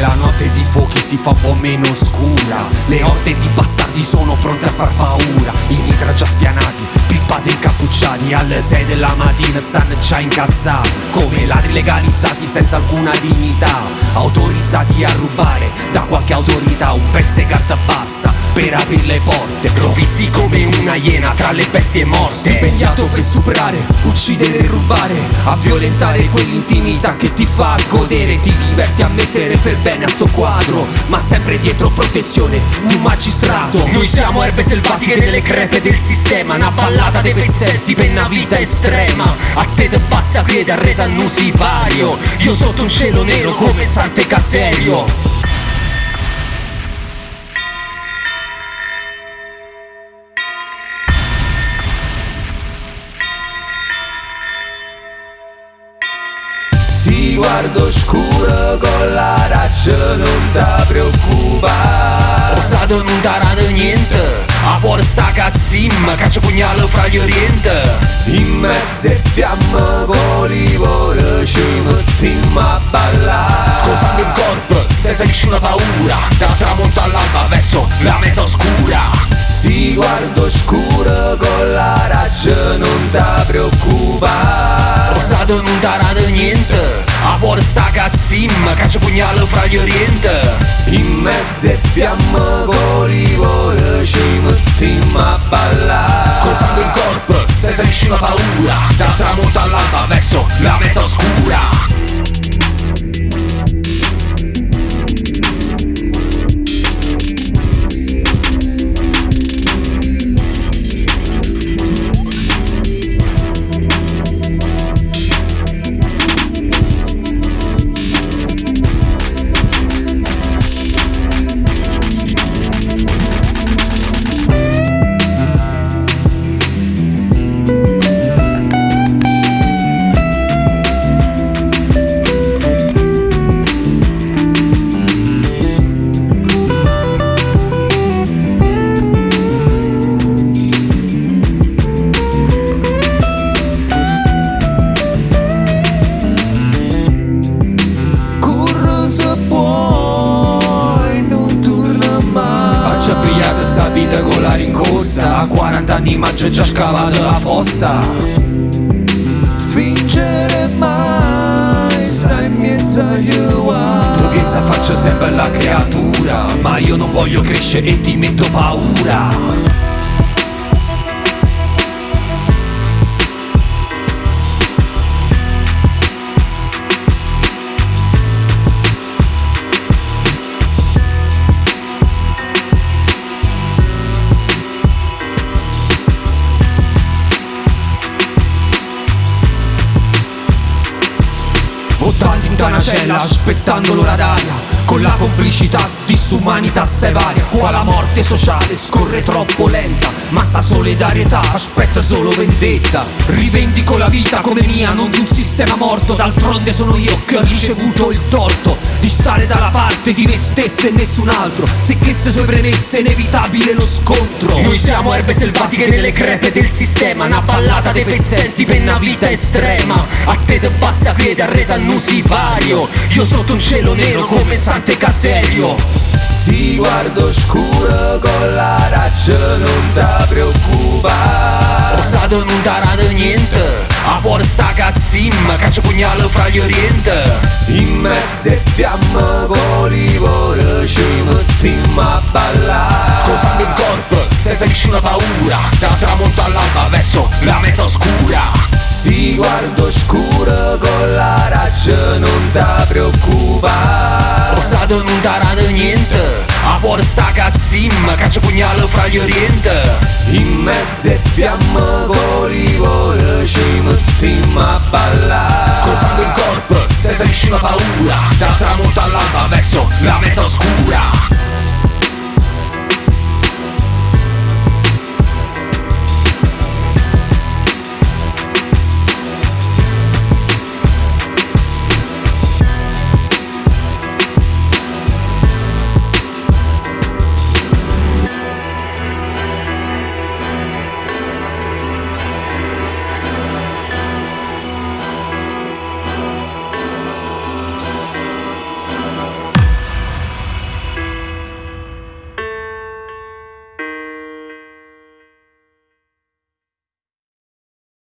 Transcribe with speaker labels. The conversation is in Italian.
Speaker 1: La notte di fuochi si fa un po' meno scura Le orde di bastardi sono pronte a far paura. I mitra già spianati, pippati incappucciati Alle 6 della mattina stanno già incazzati. Come ladri legalizzati senza alcuna dignità Autorizzati a rubare da qualche autorità Un pezzo di carta basta per aprire le porte. Rovisti come una iena tra le bestie morte. Stipendiato per stuprare, uccidere e rubare A violentare quell'intimità che ti fa godere Ti diverti a mettere per bene a suo quadro Ma sempre dietro protezione un magistrato. Noi siamo erbe selvatiche nelle crepe del sistema Una ballata dei pezzetti per una vita estrema. A te te basta piede arreda non si pario. Io sotto un cielo nero come Sante Caserio
Speaker 2: Si guardo scuro con la raccia non ti preoccupare
Speaker 1: Lo Stato non darà niente A forza cazzim caccia pugnale fra gli oriente.
Speaker 2: In mezzo e fiamme con l'ivore ci mettiamo a ballare.
Speaker 1: Cosa il corpo senza nessuna paura Da tramonto all'alba verso la meta oscura.
Speaker 2: Si guardo scuro con la raccia non ti preoccupare
Speaker 1: Lo Stato non darà niente A forza cazzim caccia pugnale fra gli oriente.
Speaker 2: In mezzo e fiamme con l'ivore ci mettiamo a ballare.
Speaker 1: Cosando il corpo senza nessuna paura Da tramonto all'alba verso la meta oscura 40 anni ma c'è già scavato la fossa.
Speaker 2: Fingere mai, stai in mezzo agli
Speaker 1: Tu pensa faccio sempre la creatura Ma io non voglio crescere e ti metto paura Vottanti in una cella aspettando l'ora d'aria Con la complicità di st'umanità sevaria Qua la morte sociale scorre troppo lenta Ma sta solidarietà aspetta solo vendetta. Rivendico la vita come mia non di un sistema morto D'altronde sono io che ho ricevuto il torto Di stare dalla parte di me stesso e nessun altro. Se che se sue premesse è inevitabile lo scontro. Noi siamo erbe selvatiche nelle crepe del sistema Una ballata dei pezzenti per una vita estrema. A te te basta piede arreda non si pario Io sotto un cielo nero come Sante Caserio
Speaker 2: Si guardo scuro con la raccia non ti preoccupare
Speaker 1: Lo Stato non darà niente. A forza cazzim caccia pugnale fra gli oriente.
Speaker 2: In mezzo e fiamme con l'ivore ci mettiamo a ballare.
Speaker 1: Cosando il corpo senza nessuna paura. Da tramonto all'alba verso la meta oscura.
Speaker 2: Si guardo scuro con la raccia non ti preoccupare
Speaker 1: cazzim caccia pugnale fra gli oriente.
Speaker 2: In mezzo e fiamme con l'ivore ci mettiamo a ballare.
Speaker 1: Cosando il corpo senza nessuna paura